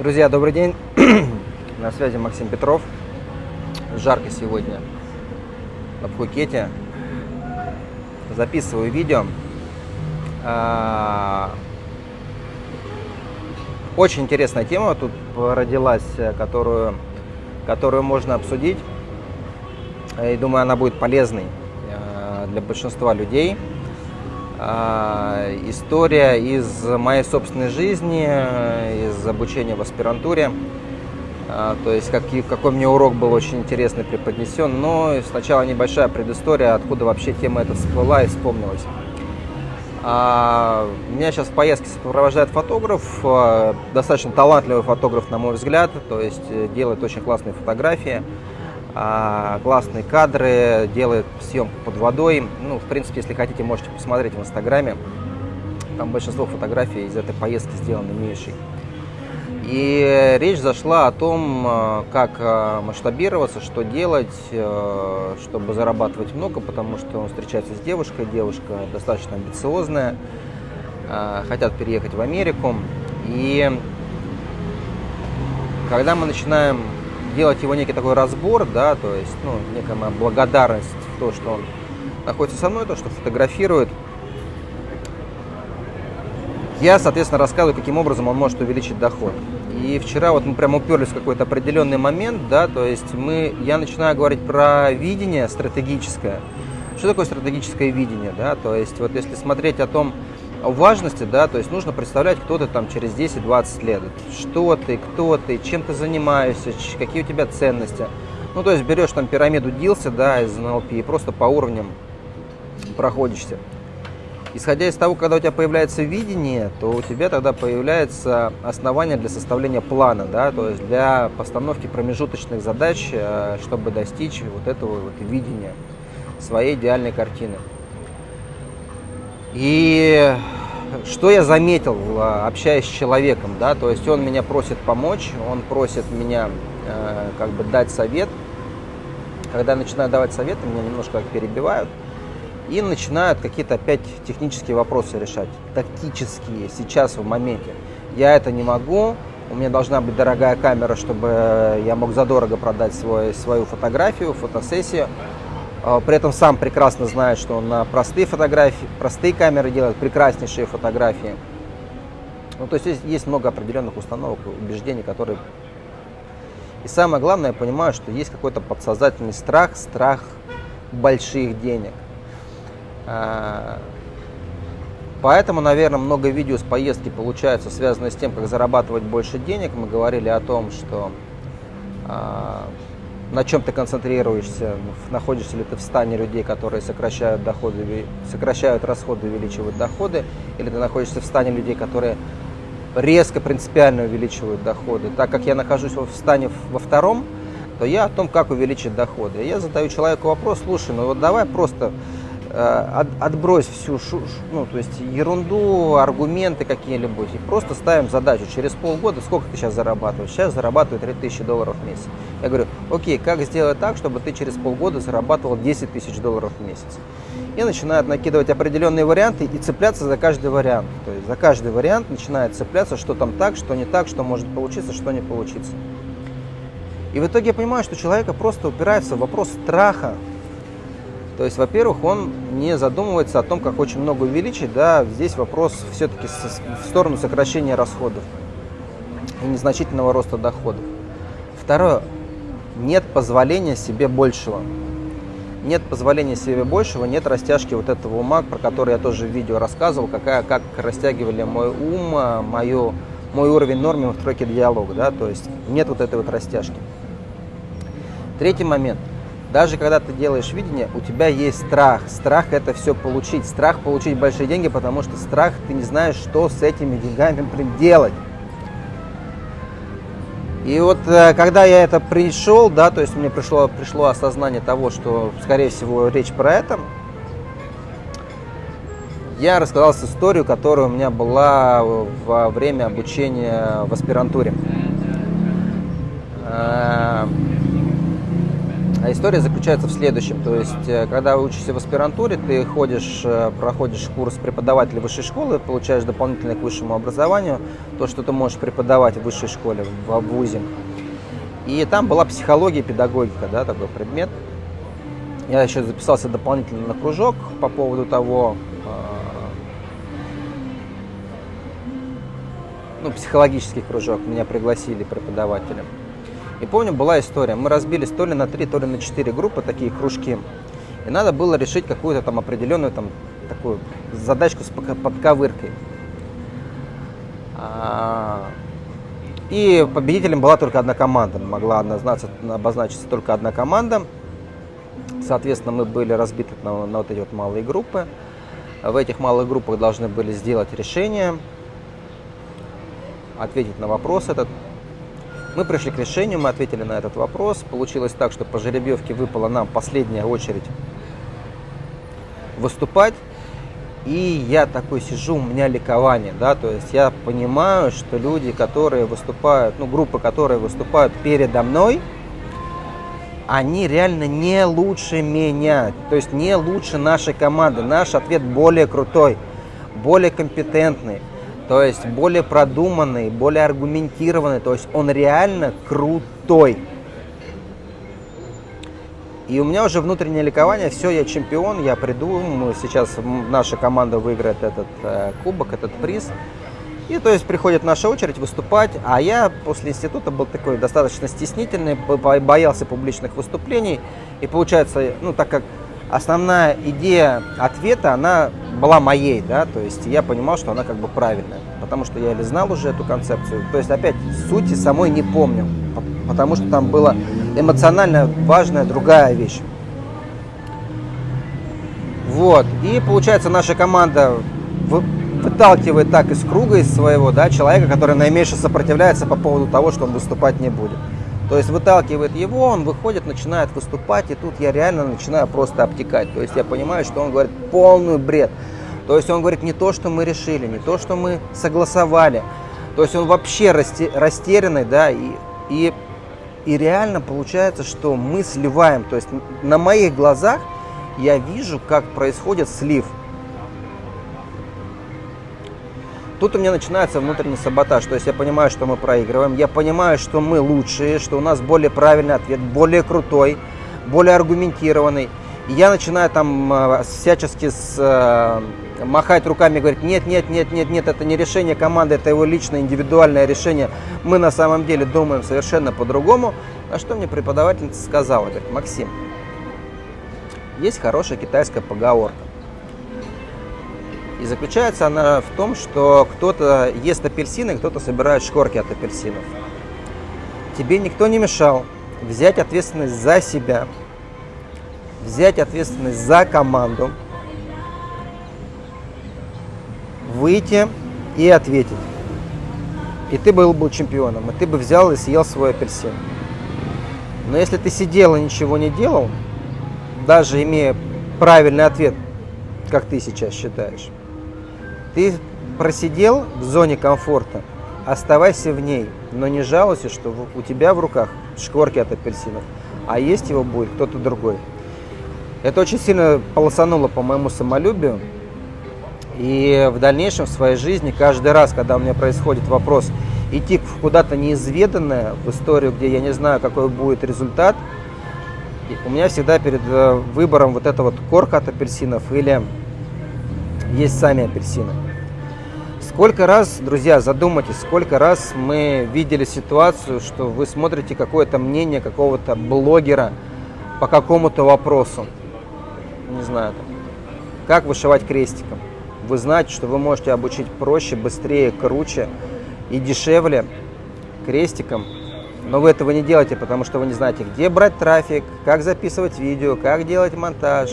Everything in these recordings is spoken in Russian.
Друзья, добрый день. На связи Максим Петров. Жарко сегодня в Пхукете. Записываю видео. А, очень интересная тема тут родилась, которую, которую можно обсудить. И думаю, она будет полезной а, для большинства людей. А, история из моей собственной жизни, из обучения в аспирантуре. А, то есть какие, какой мне урок был очень интересный преподнесен. Но сначала небольшая предыстория, откуда вообще тема эта всплыла и вспомнилась. А, меня сейчас в поездке сопровождает фотограф, достаточно талантливый фотограф, на мой взгляд, то есть э, делает очень классные фотографии. А, классные кадры, делает съемку под водой. Ну, в принципе, если хотите, можете посмотреть в Инстаграме. Там большинство фотографий из этой поездки сделаны Мишей. И речь зашла о том, а, как а, масштабироваться, что делать, чтобы зарабатывать много, потому что он встречается с девушкой, девушка достаточно амбициозная, хотят переехать в Америку. И когда мы начинаем делать его некий такой разбор, да, то есть, ну, некая моя благодарность в то, что он находится со мной, то, что фотографирует. Я, соответственно, рассказываю, каким образом он может увеличить доход. И вчера вот мы прямо уперлись в какой-то определенный момент, да, то есть мы, я начинаю говорить про видение стратегическое. Что такое стратегическое видение, да, то есть вот если смотреть о том, важности, да, то есть нужно представлять, кто ты там через 10-20 лет. Что ты, кто ты, чем ты занимаешься, какие у тебя ценности. Ну, то есть берешь там пирамиду Дилса, да, из НЛП и просто по уровням проходишься. Исходя из того, когда у тебя появляется видение, то у тебя тогда появляется основание для составления плана, да, то есть для постановки промежуточных задач, э, чтобы достичь вот этого вот видения своей идеальной картины. И что я заметил, а, общаясь с человеком, да, то есть он меня просит помочь, он просит меня э, как бы дать совет. Когда я начинаю давать советы, меня немножко перебивают и начинают какие-то опять технические вопросы решать, тактические, сейчас в моменте. Я это не могу, у меня должна быть дорогая камера, чтобы я мог задорого продать свой, свою фотографию, фотосессию. А, при этом сам прекрасно знает, что он на простые фотографии, простые камеры делает прекраснейшие фотографии. Ну, то есть есть, есть много определенных установок, убеждений, которые... И самое главное, я понимаю, что есть какой-то подсознательный страх, страх больших денег. А, поэтому, наверное, много видео с поездки получается связано с тем, как зарабатывать больше денег. Мы говорили о том, что а, на чем ты концентрируешься, находишься ли ты в стане людей, которые сокращают доходы, сокращают расходы, увеличивают доходы, или ты находишься в стане людей, которые резко, принципиально увеличивают доходы. Так как я нахожусь в стане во втором, то я о том, как увеличить доходы. Я задаю человеку вопрос, слушай, ну вот давай просто от, отбрось всю шу, ну, то есть ерунду, аргументы какие-либо, и просто ставим задачу через полгода, сколько ты сейчас зарабатываешь? Сейчас зарабатываю 3000 долларов в месяц. Я говорю, окей, как сделать так, чтобы ты через полгода зарабатывал 10 тысяч долларов в месяц? И начинают накидывать определенные варианты и цепляться за каждый вариант. То есть за каждый вариант начинает цепляться, что там так, что не так, что может получиться, что не получится. И в итоге я понимаю, что человека просто упирается в вопрос страха, то есть, во-первых, он не задумывается о том, как очень много увеличить. Да, здесь вопрос все-таки в сторону сокращения расходов и незначительного роста доходов. Второе, нет позволения себе большего. Нет позволения себе большего, нет растяжки вот этого ума, про который я тоже в видео рассказывал, какая, как растягивали мой ум, а, мою, мой уровень нормы в тройке диалога. Да, то есть нет вот этой вот растяжки. Третий момент – даже когда ты делаешь видение, у тебя есть страх. Страх это все получить. Страх получить большие деньги, потому что страх ты не знаешь, что с этими деньгами блин, делать. И вот э, когда я это пришел, да, то есть мне пришло, пришло осознание того, что, скорее всего, речь про это, я рассказал историю, которая у меня была во время обучения в аспирантуре. Э, А история заключается в следующем. То есть, э, когда учишься в аспирантуре, ты ходишь, э, проходишь курс преподавателя высшей школы, получаешь дополнительное к высшему образованию, то, что ты можешь преподавать в высшей школе, в ВУЗе. И там была психология, педагогика, да, такой предмет. Я еще записался дополнительно на кружок по поводу того, э, ну, психологический кружок, меня пригласили преподавателем. И помню, была история, мы разбились то ли на три, то ли на четыре группы, такие кружки. И надо было решить какую-то там определенную там такую задачку с подковыркой. А, и победителем была только одна команда, могла обозначиться, только одна команда. Соответственно, мы были разбиты на, на вот эти вот малые группы. В этих малых группах должны были сделать решение, ответить на вопрос этот. Мы пришли к решению, мы ответили на этот вопрос. Получилось так, что по жеребьевке выпала нам последняя очередь выступать. И я такой сижу, у меня ликование, да, то есть я понимаю, что люди, которые выступают, ну, группы, которые выступают передо мной, они реально не лучше меня, то есть не лучше нашей команды. Наш ответ более крутой, более компетентный, то есть более продуманный, более аргументированный, то есть он реально крутой. И у меня уже внутреннее ликование, все, я чемпион, я приду, мы сейчас наша команда выиграет этот э, кубок, этот приз. И то есть приходит наша очередь выступать, а я после института был такой достаточно стеснительный, боялся публичных выступлений. И получается, ну так как основная идея ответа, она была моей, да, то есть я понимал, что она как бы правильная, потому что я или знал уже эту концепцию, то есть опять сути самой не помню, потому что там была эмоционально важная другая вещь. Вот, и получается наша команда выталкивает так из круга, из своего, да, человека, который наименьше сопротивляется по поводу того, что он выступать не будет. То есть выталкивает его, он выходит, начинает выступать, и тут я реально начинаю просто обтекать. То есть я понимаю, что он говорит полный бред. То есть он говорит не то, что мы решили, не то, что мы согласовали. То есть он вообще растерянный, да, и, и, и реально получается, что мы сливаем. То есть на моих глазах я вижу, как происходит слив. Тут у меня начинается внутренний саботаж, то есть я понимаю, что мы проигрываем, я понимаю, что мы лучшие, что у нас более правильный ответ, более крутой, более аргументированный. И я начинаю там э, всячески с, э, махать руками говорить, нет, нет, нет, нет, нет, это не решение команды, это его личное, индивидуальное решение. Мы на самом деле думаем совершенно по-другому. А что мне преподавательница сказала? Говорит, Максим, есть хорошая китайская поговорка. И заключается она в том, что кто-то ест апельсины, кто-то собирает шкорки от апельсинов. Тебе никто не мешал взять ответственность за себя, взять ответственность за команду, выйти и ответить. И ты был бы чемпионом, и ты бы взял и съел свой апельсин. Но если ты сидел и ничего не делал, даже имея правильный ответ, как ты сейчас считаешь, ты просидел в зоне комфорта, оставайся в ней, но не жалуйся, что у тебя в руках шкворки от апельсинов, а есть его будет кто-то другой. Это очень сильно полосануло по моему самолюбию. И в дальнейшем в своей жизни, каждый раз, когда у меня происходит вопрос идти куда-то неизведанное, в историю, где я не знаю, какой будет результат, у меня всегда перед э, выбором вот эта вот корка от апельсинов или есть сами апельсины. Сколько раз, друзья, задумайтесь, сколько раз мы видели ситуацию, что вы смотрите какое-то мнение какого-то блогера по какому-то вопросу. Не знаю, там, как вышивать крестиком. Вы знаете, что вы можете обучить проще, быстрее, круче и дешевле крестиком, но вы этого не делаете, потому что вы не знаете, где брать трафик, как записывать видео, как делать монтаж,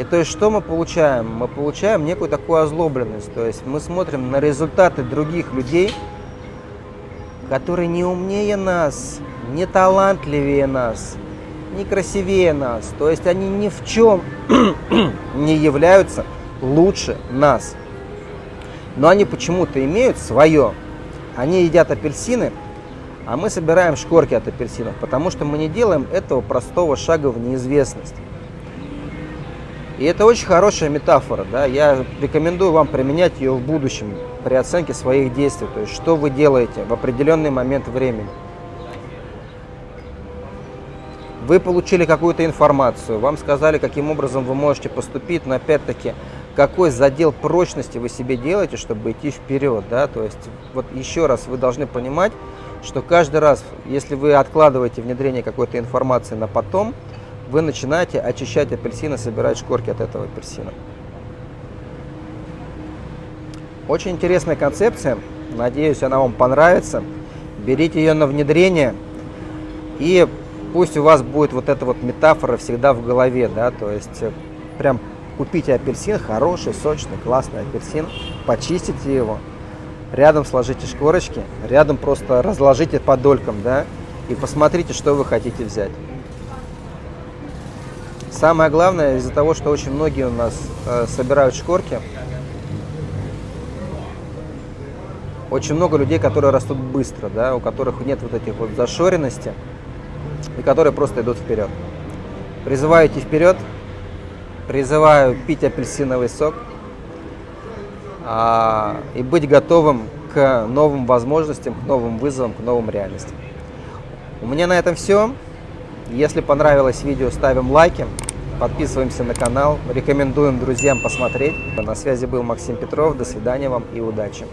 и то есть что мы получаем? Мы получаем некую такую озлобленность. То есть мы смотрим на результаты других людей, которые не умнее нас, не талантливее нас, не красивее нас. То есть они ни в чем не являются лучше нас. Но они почему-то имеют свое. Они едят апельсины, А мы собираем шкорки от апельсинов, потому что мы не делаем этого простого шага в неизвестность. И это очень хорошая метафора, да, я рекомендую вам применять ее в будущем при оценке своих действий, то есть что вы делаете в определенный момент времени. Вы получили какую-то информацию, вам сказали, каким образом вы можете поступить, но опять-таки, какой задел прочности вы себе делаете, чтобы идти вперед, да, то есть вот еще раз вы должны понимать, что каждый раз, если вы откладываете внедрение какой-то информации на потом, вы начинаете очищать апельсины, собирать шкорки от этого апельсина. Очень интересная концепция. Надеюсь, она вам понравится. Берите ее на внедрение. И пусть у вас будет вот эта вот метафора всегда в голове. Да? То есть э, прям купите апельсин, хороший, сочный, классный апельсин. Почистите его. Рядом сложите шкорочки. Рядом просто разложите по долькам. Да? И посмотрите, что вы хотите взять. Самое главное, из-за того, что очень многие у нас э, собирают шкорки, очень много людей, которые растут быстро, да, у которых нет вот этих вот зашоренности, и которые просто идут вперед. Призываю идти вперед, призываю пить апельсиновый сок а, и быть готовым к новым возможностям, к новым вызовам, к новым реальностям. У меня на этом все. Если понравилось видео, ставим лайки. Подписываемся на канал, рекомендуем друзьям посмотреть. На связи был Максим Петров. До свидания вам и удачи.